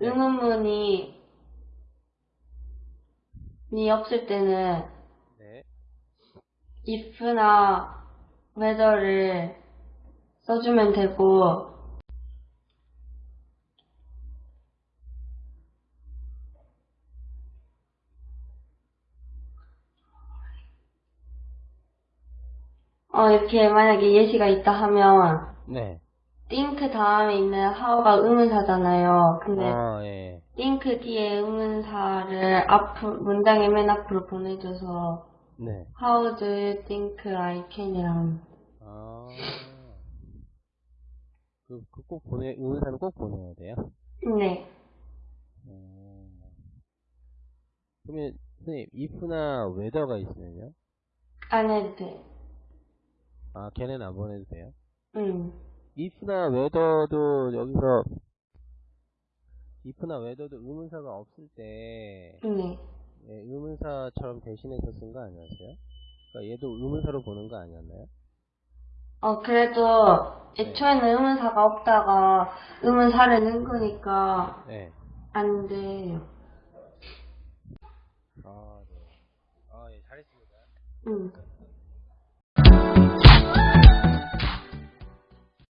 의문문이 니 없을 때는 네. if나 whether를 써주면 되고 어 이렇게 만약에 예시가 있다 하면 네. Think 다음에 있는 how가 의문사잖아요. 근데 아, 예. think 뒤에 의문사를 앞 문장의 맨 앞으로 보내줘서 네. How do you think I can이랑 아. 그, 그 꼭 보내, 의문사는 꼭 보내야 돼요? 네 음. 그러면, 선생님, if나 whether가 있으면요? 안 해도 돼. 아, 걔는 안 보내도 돼요? 응. If나 whether도 여기서, if나 whether도 의문사가 없을 때, 네. 예, 의문사처럼 대신해서 쓴 거 아니었어요? 그러니까 얘도 의문사로 보는 거 아니었나요? 어 그래도 애초에는 의문사가 없다가 의문사를 넣은 거니까 네. 안 돼요. 아, 네. 아, 예, 잘했습니다. 응.